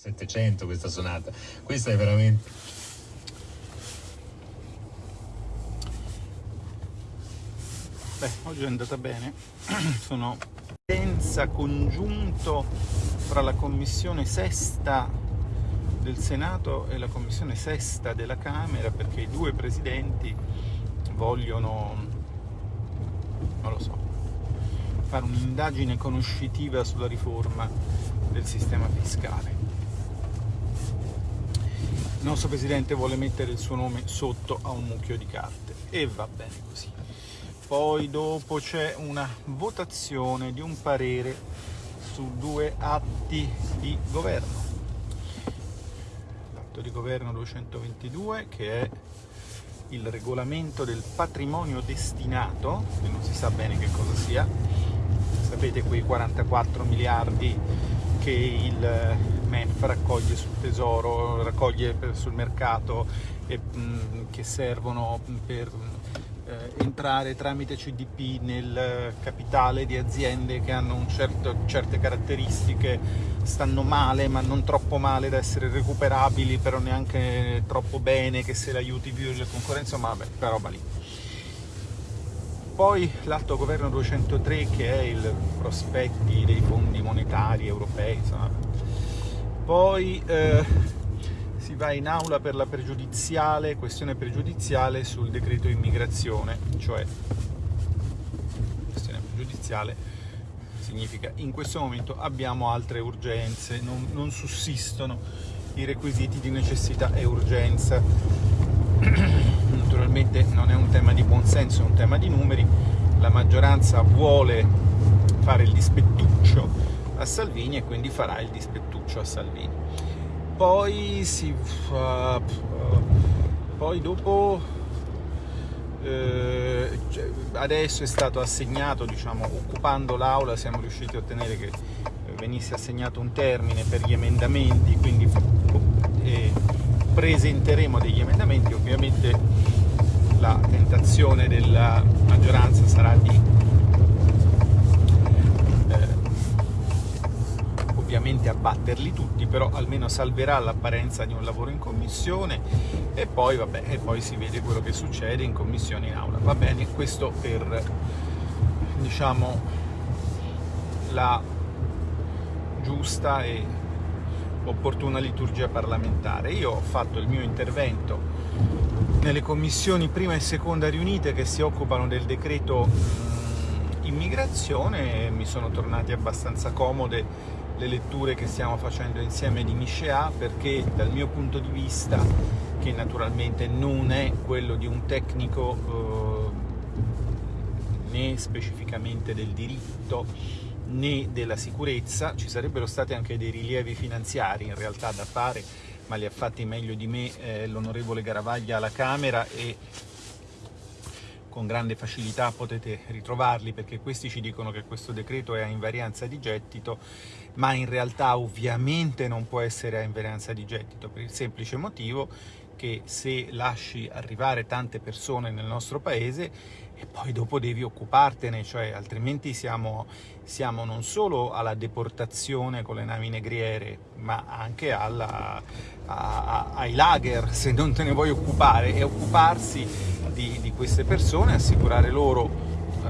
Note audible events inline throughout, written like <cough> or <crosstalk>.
700 questa sonata, questa è veramente... Beh, oggi è andata bene, <clears throat> sono senza congiunto fra la commissione sesta del Senato e la commissione sesta della Camera perché i due presidenti vogliono, non lo so, fare un'indagine conoscitiva sulla riforma del sistema fiscale. Il nostro Presidente vuole mettere il suo nome sotto a un mucchio di carte e va bene così. Poi dopo c'è una votazione di un parere su due atti di governo. L'atto di governo 222 che è il regolamento del patrimonio destinato, che non si sa bene che cosa sia, sapete quei 44 miliardi che il MEF raccoglie sul tesoro, raccoglie sul mercato e mh, che servono per eh, entrare tramite CDP nel capitale di aziende che hanno certo, certe caratteristiche, stanno male ma non troppo male da essere recuperabili, però neanche troppo bene che se l'aiuti più la concorrenza, ma vabbè, quella roba lì. Poi l'atto governo 203 che è il prospetti dei fondi monetari europei, insomma. Poi eh, si va in aula per la pregiudiziale, questione pregiudiziale sul decreto immigrazione, cioè questione pregiudiziale significa in questo momento abbiamo altre urgenze, non, non sussistono i requisiti di necessità e urgenza. <clears throat> Naturalmente non è un tema di buonsenso, è un tema di numeri, la maggioranza vuole fare il dispettuccio a Salvini e quindi farà il dispettuccio a Salvini. Poi si fa poi dopo eh, cioè, adesso è stato assegnato diciamo occupando l'aula siamo riusciti a ottenere che venisse assegnato un termine per gli emendamenti quindi eh, presenteremo degli emendamenti. Ovviamente la tentazione della maggioranza sarà di ovviamente abbatterli tutti, però almeno salverà l'apparenza di un lavoro in commissione e poi, vabbè, e poi si vede quello che succede in commissione in aula. Va bene, questo per diciamo la giusta e opportuna liturgia parlamentare. Io ho fatto il mio intervento nelle commissioni prima e seconda riunite che si occupano del decreto immigrazione e mi sono tornati abbastanza comode le letture che stiamo facendo insieme di Michéa perché dal mio punto di vista, che naturalmente non è quello di un tecnico eh, né specificamente del diritto né della sicurezza, ci sarebbero stati anche dei rilievi finanziari in realtà da fare, ma li ha fatti meglio di me eh, l'onorevole Garavaglia alla Camera e con grande facilità potete ritrovarli perché questi ci dicono che questo decreto è a invarianza di gettito ma in realtà ovviamente non può essere a invarianza di gettito per il semplice motivo che se lasci arrivare tante persone nel nostro paese e poi dopo devi occupartene, cioè altrimenti siamo, siamo non solo alla deportazione con le navi negriere, ma anche alla, a, a, ai lager <laughs> se non te ne vuoi occupare e occuparsi di, di queste persone, assicurare loro eh,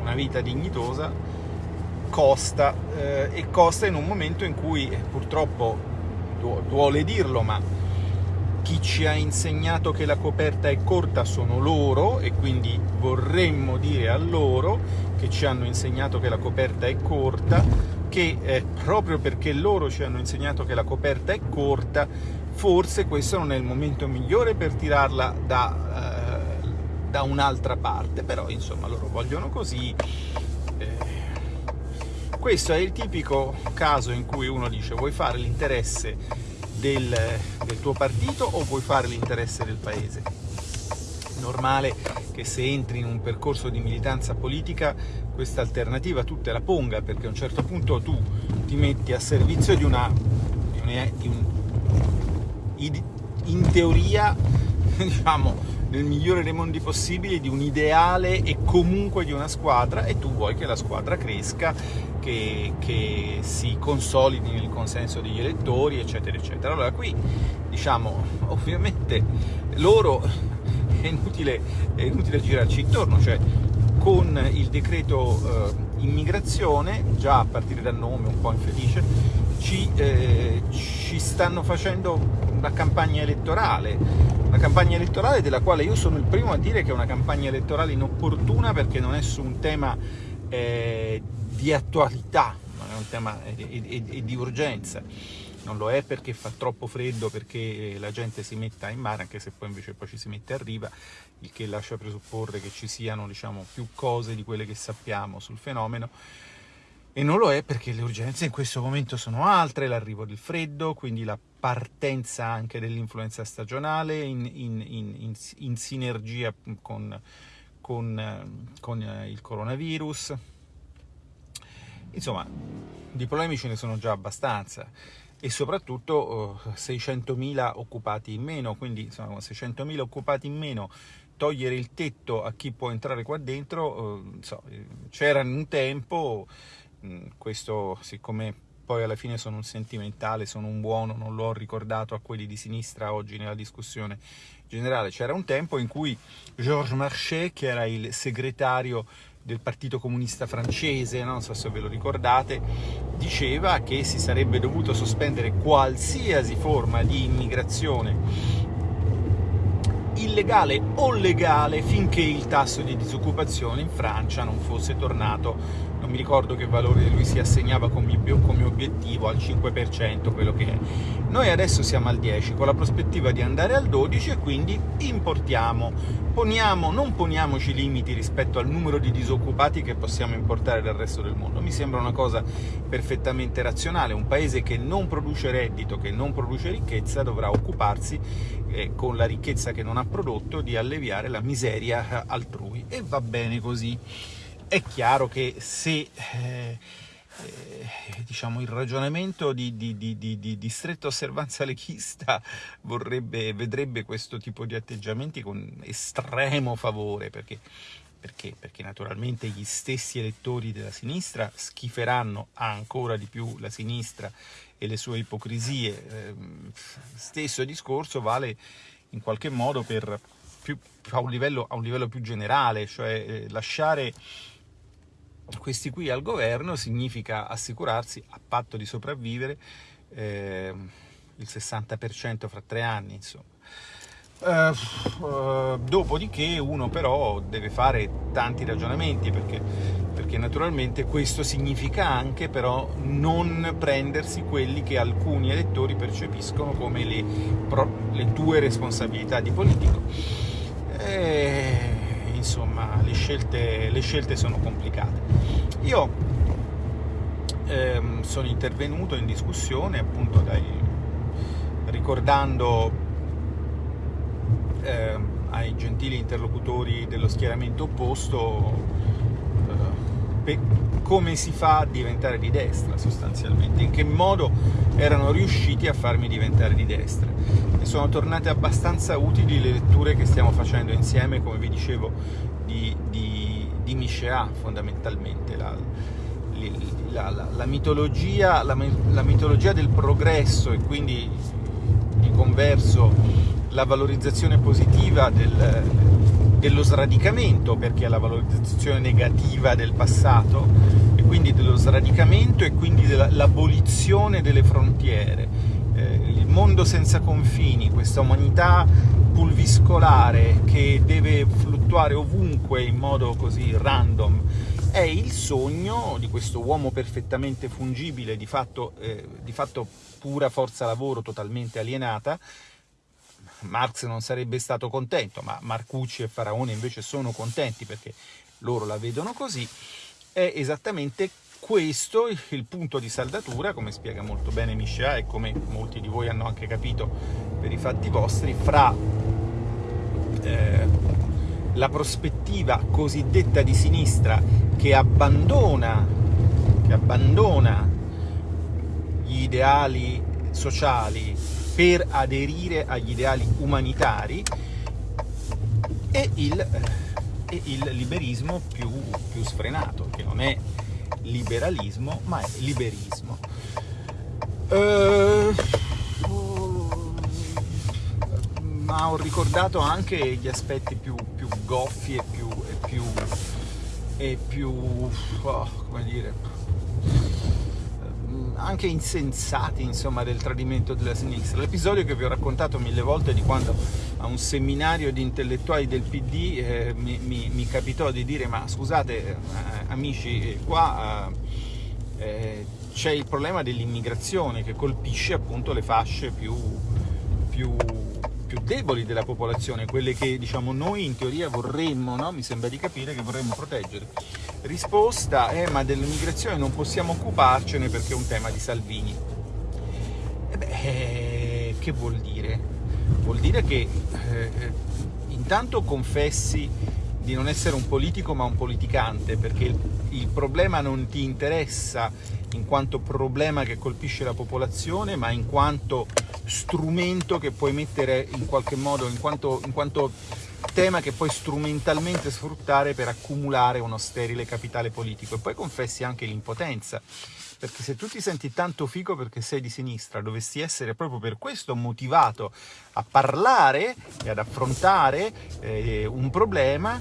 una vita dignitosa costa eh, e costa in un momento in cui eh, purtroppo duole dirlo ma chi ci ha insegnato che la coperta è corta sono loro e quindi vorremmo dire a loro che ci hanno insegnato che la coperta è corta che eh, proprio perché loro ci hanno insegnato che la coperta è corta forse questo non è il momento migliore per tirarla da, eh, da un'altra parte, però insomma loro vogliono così. Eh, questo è il tipico caso in cui uno dice vuoi fare l'interesse del, del tuo partito o vuoi fare l'interesse del paese? Normale che se entri in un percorso di militanza politica questa alternativa tu te la ponga perché a un certo punto tu ti metti a servizio di una, di una, di un, in teoria, <laughs> diciamo, nel migliore dei mondi possibili, di un ideale e comunque di una squadra e tu vuoi che la squadra cresca che, che, si consolidi nel consenso degli elettori, eccetera, eccetera. Allora qui, diciamo, <laughs> ovviamente loro è inutile, è inutile girarci intorno, cioè con il decreto eh, immigrazione, già a partire dal nome un po' infelice, ci, eh, ci stanno facendo una campagna elettorale, una campagna elettorale della quale io sono il primo a dire che è una campagna elettorale inopportuna perché non è su un tema eh, di attualità, non è un tema di, di urgenza non lo è perché fa troppo freddo, perché la gente si metta in mare, anche se poi invece poi ci si mette a riva, il che lascia presupporre che ci siano diciamo, più cose di quelle che sappiamo sul fenomeno, e non lo è perché le urgenze in questo momento sono altre, l'arrivo del freddo, quindi la partenza anche dell'influenza stagionale in, in, in, in sinergia con, con, con, il coronavirus. Insomma, di problemi ce ne sono già abbastanza e soprattutto uh, 600.000 occupati in meno, quindi insomma 600.000 occupati in meno togliere il tetto a chi può entrare qua dentro, uh, so, c'era un tempo, Mm, questo siccome poi alla fine sono un sentimentale, sono un buono, non l'ho ricordato a quelli di sinistra oggi nella discussione generale, c'era un tempo in cui Georges Marchais, che era il segretario del Partito Comunista francese, non so se ve lo ricordate, diceva che si sarebbe dovuto sospendere qualsiasi forma di immigrazione illegale o legale finché il tasso di disoccupazione in Francia non fosse tornato non mi ricordo che valore lui si assegnava come, obiettivo, al 5%, quello che è. Noi adesso siamo al 10%, con la prospettiva di andare al 12% e quindi importiamo. Poniamo, non poniamoci limiti rispetto al numero di disoccupati che possiamo importare dal resto del mondo. Mi sembra una cosa perfettamente razionale. Un paese che non produce reddito, che non produce ricchezza, dovrà occuparsi eh, con la ricchezza che non ha prodotto di alleviare la miseria altrui. E va bene così. È chiaro che se eh, eh, diciamo, il ragionamento di, di, di, di, stretta osservanza leghista vorrebbe, vedrebbe questo tipo di atteggiamenti con estremo favore, perché, perché, perché naturalmente gli stessi elettori della sinistra schiferanno ancora di più la sinistra e le sue ipocrisie. Eh, stesso discorso vale in qualche modo per più, a, un livello, a un livello più generale, cioè eh, lasciare questi qui al governo significa assicurarsi, a patto di sopravvivere, eh, il 60% fra tre anni, insomma. Uh, uh, dopodiché uno però deve fare tanti ragionamenti perché, perché, naturalmente questo significa anche però non prendersi quelli che alcuni elettori percepiscono come le, pro, le tue responsabilità di politico. E le scelte, le scelte sono complicate. Io ehm, sono intervenuto in discussione appunto dai, ricordando ehm, ai gentili interlocutori dello schieramento opposto eh, come si fa a diventare di destra sostanzialmente, in che modo erano riusciti a farmi diventare di destra. E sono tornate abbastanza utili le letture che stiamo facendo insieme, come vi dicevo, di Michéa fondamentalmente, la, la, la, la mitologia, mitologia del progresso e quindi di converso la valorizzazione positiva del, dello sradicamento, perché è la valorizzazione negativa del passato, e quindi dello sradicamento e quindi dell'abolizione delle frontiere. Eh, il mondo senza confini, questa umanità pulviscolare che deve fluttuare ovunque in modo così random, è il sogno di questo uomo perfettamente fungibile, di fatto, eh, di fatto pura forza lavoro totalmente alienata, Marx non sarebbe stato contento, ma Marcucci e Faraone invece sono contenti perché loro la vedono così, è esattamente questo il punto di saldatura, come spiega molto bene Michel e come molti di voi hanno anche capito per i fatti vostri, fra eh, la prospettiva cosiddetta di sinistra che abbandona, che abbandona gli ideali sociali per aderire agli ideali umanitari e il, e il liberismo più, più, sfrenato, che non è liberalismo, ma è liberismo. Uh, ma ho ricordato anche gli aspetti più, più goffi e più, e più, e più oh, come dire, anche insensati insomma del tradimento della sinistra. L'episodio che vi ho raccontato mille volte di quando a un seminario di intellettuali del PD eh, mi, mi, mi, capitò di dire ma scusate eh, amici qua eh, c'è il problema dell'immigrazione che colpisce appunto le fasce più, più, più, deboli della popolazione, quelle che diciamo noi in teoria vorremmo, no? mi sembra di capire che vorremmo proteggere. Risposta, eh, ma dell'immigrazione non possiamo occuparcene perché è un tema di Salvini. E beh, eh, che vuol dire? Vuol dire che eh, intanto confessi di non essere un politico ma un politicante, perché il, il problema non ti interessa in quanto problema che colpisce la popolazione, ma in quanto strumento che puoi mettere in qualche modo, in quanto, in quanto tema che puoi strumentalmente sfruttare per accumulare uno sterile capitale politico. E poi confessi anche l'impotenza, perché se tu ti senti tanto figo perché sei di sinistra, dovessi essere proprio per questo motivato a parlare e ad affrontare eh, un problema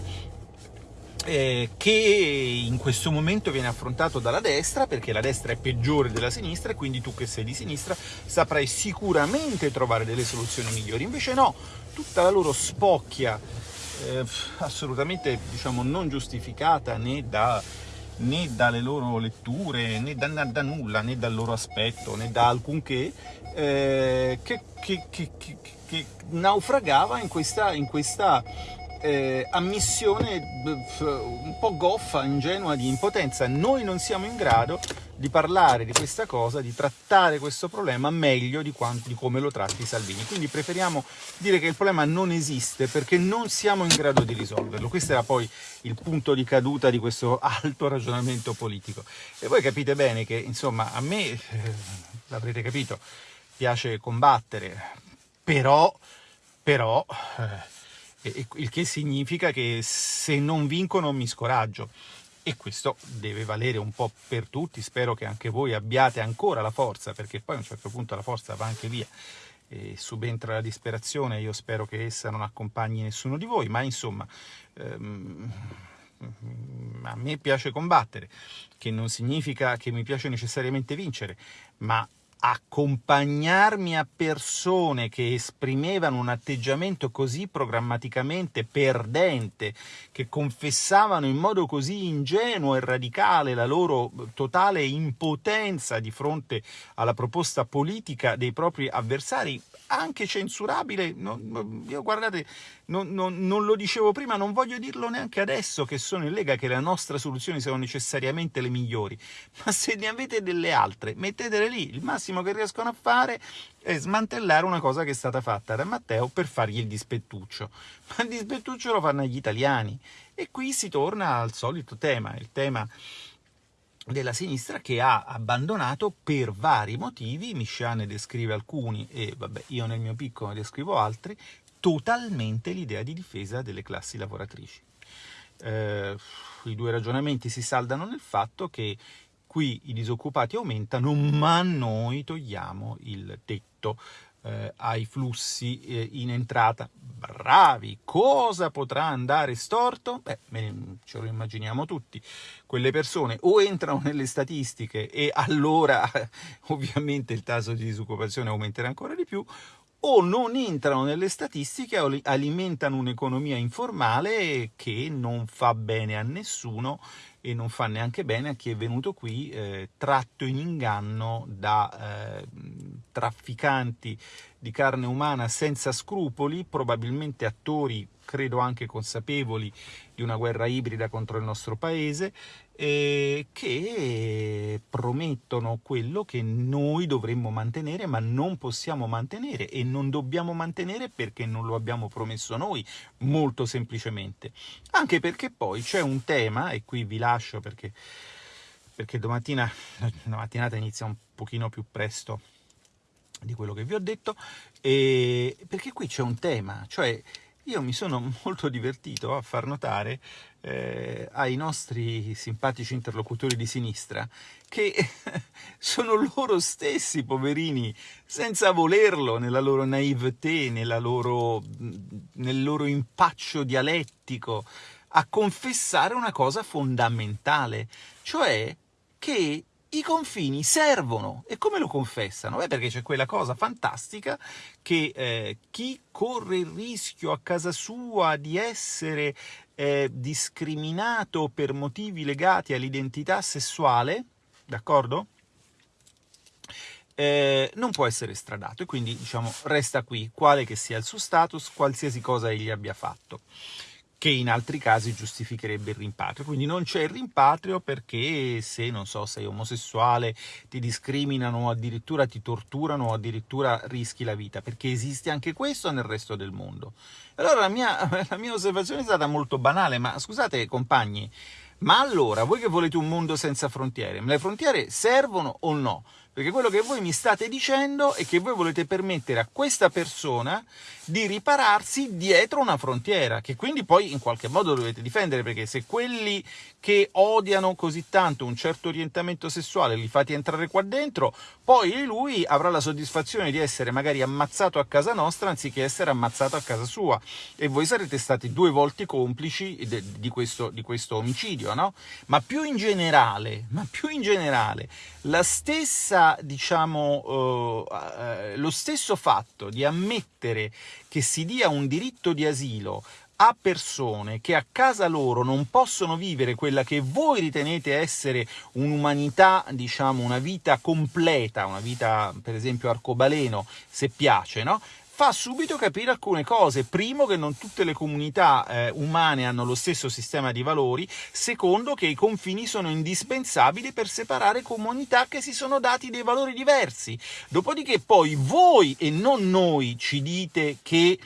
eh, che in questo momento viene affrontato dalla destra, perché la destra è peggiore della sinistra e quindi tu che sei di sinistra saprai sicuramente trovare delle soluzioni migliori. Invece no, tutta la loro spocchia eh, assolutamente diciamo, non giustificata né, da, né, dalle loro letture, né da, da, nulla, né dal loro aspetto, né da alcunché, eh, che, che, che, che, naufragava in questa, in questa eh, ammissione un po' goffa, ingenua di impotenza. Noi non siamo in grado di parlare di questa cosa, di trattare questo problema meglio di, quanto, di come lo tratti Salvini. Quindi preferiamo dire che il problema non esiste perché non siamo in grado di risolverlo. Questo era poi il punto di caduta di questo <laughs> alto ragionamento politico. E voi capite bene che, insomma, a me, eh, l'avrete capito, piace combattere, però, però eh, il che significa che se non vincono mi scoraggio. E questo deve valere un po' per tutti, spero che anche voi abbiate ancora la forza, perché poi a un certo punto la forza va anche via. E subentra la disperazione, io spero che essa non accompagni nessuno di voi, ma insomma ehm, a me piace combattere, che non significa che mi piace necessariamente vincere, ma accompagnarmi a persone che esprimevano un atteggiamento così programmaticamente perdente, che confessavano in modo così ingenuo e radicale la loro totale impotenza di fronte alla proposta politica dei propri avversari, anche censurabile, non, io guardate, non, non, non, lo dicevo prima, non voglio dirlo neanche adesso che sono in Lega che le nostre soluzioni siano necessariamente le migliori, <laughs> ma se ne avete delle altre, mettetele lì, il massimo che riescono a fare è smantellare una cosa che è stata fatta da Matteo per fargli il dispettuccio, ma il dispettuccio lo fanno gli italiani. E qui si torna al solito tema, il tema della sinistra che ha abbandonato per vari motivi, Miscià ne descrive alcuni e vabbè, io nel mio piccolo ne descrivo altri, totalmente l'idea di difesa delle classi lavoratrici. Eh, I due ragionamenti si saldano nel fatto che qui i disoccupati aumentano, ma noi togliamo il tetto eh, ai flussi eh, in entrata. Bravi! Cosa potrà andare storto? Beh, ce lo immaginiamo tutti. Quelle persone o entrano nelle statistiche e allora <laughs> ovviamente il tasso di disoccupazione aumenterà ancora di più, o non entrano nelle statistiche e alimentano un'economia informale che non fa bene a nessuno e non fa neanche bene a chi è venuto qui eh, tratto in inganno da eh, trafficanti di carne umana senza scrupoli, probabilmente attori, credo anche consapevoli, di una guerra ibrida contro il nostro paese, eh, che promettono quello che noi dovremmo mantenere, ma non possiamo mantenere e non dobbiamo mantenere perché non lo abbiamo promesso noi, molto semplicemente. Anche perché poi c'è un tema, e qui vi lascio perché, perché domattina la mattinata inizia un pochino più presto di quello che vi ho detto, perché qui c'è un tema, cioè io mi sono <laughs> molto divertito a far notare eh, ai nostri simpatici interlocutori di sinistra che <laughs> sono loro stessi, poverini, senza volerlo, nella loro naivete, nella loro, nel loro impaccio dialettico, a confessare una cosa fondamentale, cioè che i confini servono. E come lo confessano? Beh, perché c'è quella cosa fantastica che eh, chi corre il rischio a casa sua di essere eh, discriminato per motivi legati all'identità sessuale, d'accordo? Eh, non può essere estradato e quindi diciamo resta qui, quale che sia il suo status, qualsiasi cosa egli abbia fatto che in altri casi giustificherebbe il rimpatrio. Quindi non c'è il rimpatrio perché se, non so, sei omosessuale, ti discriminano o addirittura ti torturano o addirittura rischi la vita, perché esiste anche questo nel resto del mondo. Allora la mia, <laughs> la mia osservazione è stata molto banale, ma scusate compagni, ma allora voi che volete un mondo senza frontiere, le frontiere servono o no? Perché quello che voi mi state dicendo è che voi volete permettere a questa persona di ripararsi dietro una frontiera, che quindi poi in qualche modo dovete difendere, perché se quelli che odiano così tanto un certo orientamento sessuale li fate entrare qua dentro, poi lui avrà la soddisfazione di essere magari ammazzato a casa nostra anziché essere ammazzato a casa sua e voi sarete stati due volte complici di questo, di questo omicidio, no? Ma più in generale, ma più in generale, la stessa, diciamo, uh, lo stesso fatto di ammettere che si dia un diritto di asilo a persone che a casa loro non possono vivere quella che voi ritenete essere un'umanità, diciamo, una vita completa, una vita, per esempio, arcobaleno, se piace, no? fa subito capire alcune cose. Primo, che non tutte le comunità eh, umane hanno lo stesso sistema di valori. Secondo, che i confini sono indispensabili per separare comunità che si sono dati dei valori diversi. Dopodiché poi voi e non noi ci dite che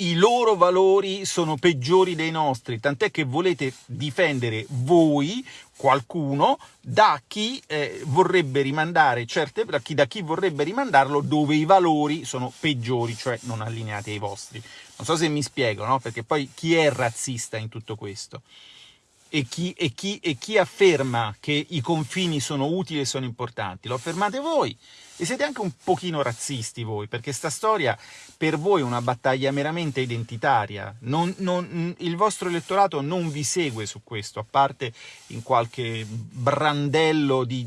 i loro valori sono peggiori dei nostri, tant'è che volete difendere voi, qualcuno, da chi eh, vorrebbe rimandare certe, da chi, da chi vorrebbe rimandarlo dove i valori sono peggiori, cioè non allineati ai vostri. Non so se mi spiego, no? Perché poi chi è razzista in tutto questo? E chi, e, chi, e chi afferma che i confini sono utili e sono importanti? Lo affermate voi. E siete anche un pochino razzisti voi, perché sta storia per voi è una battaglia meramente identitaria. Non, non, il vostro elettorato non vi segue su questo, a parte in qualche brandello di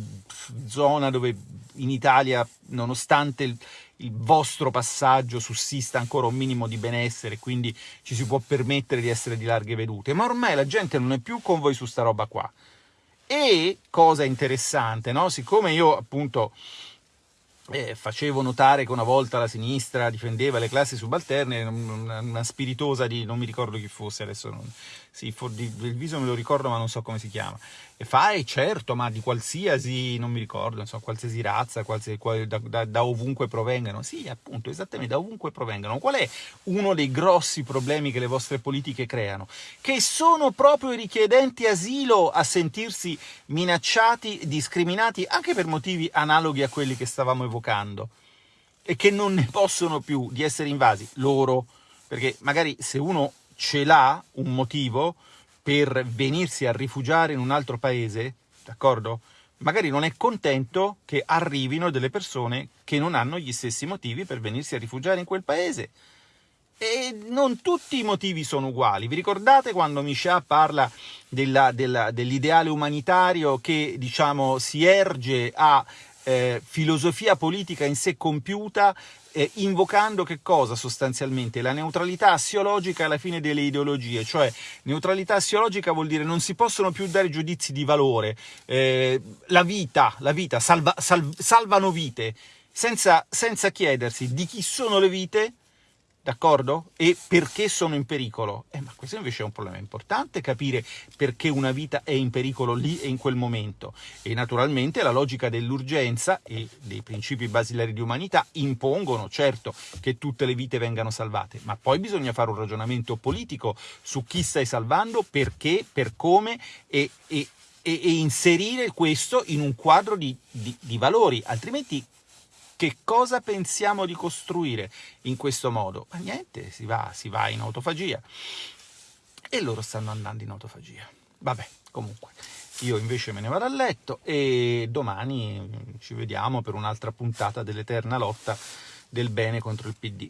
zona dove in Italia, nonostante il, il vostro passaggio sussista ancora un minimo di benessere, quindi ci si può permettere di essere di larghe vedute, ma ormai la gente non è più con voi su sta roba qua. E, cosa interessante, no? siccome io appunto eh, facevo notare che una volta la sinistra difendeva le classi subalterne, una, spiritosa di non mi ricordo chi fosse adesso, non, sì, for, di, del viso me lo ricordo ma non so come si chiama, e fa, eh, certo, ma di qualsiasi, non mi ricordo, non so, qualsiasi razza, qualsiasi, da, da, da, ovunque provengano, sì, appunto, esattamente, da ovunque provengano. Qual è uno dei grossi problemi che le vostre politiche creano? Che sono proprio i richiedenti asilo a sentirsi minacciati, discriminati, anche per motivi analoghi a quelli che stavamo evocando, e che non ne possono più di essere invasi, loro, perché magari se uno ce l'ha un motivo per venirsi a rifugiare in un altro paese, d'accordo? Magari non è contento che arrivino delle persone che non hanno gli stessi motivi per venirsi a rifugiare in quel paese. E non tutti i motivi sono uguali. Vi ricordate quando Michel parla dell'ideale umanitario che, diciamo, si erge a eh, filosofia politica in sé compiuta eh, invocando che cosa sostanzialmente? La neutralità assiologica alla fine delle ideologie, cioè neutralità assiologica vuol dire non si possono più dare giudizi di valore, eh, la vita, la vita salva, sal, salvano vite, senza, senza chiedersi di chi sono le vite, d'accordo? E perché sono in pericolo? Eh, ma questo invece è un problema importante, capire perché una vita è in pericolo lì e in quel momento. E naturalmente la logica dell'urgenza e dei principi basilari di umanità impongono, certo, che tutte le vite vengano salvate, ma poi bisogna fare un ragionamento politico su chi stai salvando, perché, per come e, e, e inserire questo in un quadro di, di, di valori, altrimenti Che cosa pensiamo di costruire in questo modo? Ma niente, si va, si va in autofagia e loro stanno andando in autofagia. Vabbè, comunque, io invece me ne vado a letto e domani ci vediamo per un'altra puntata dell'eterna lotta del bene contro il PD.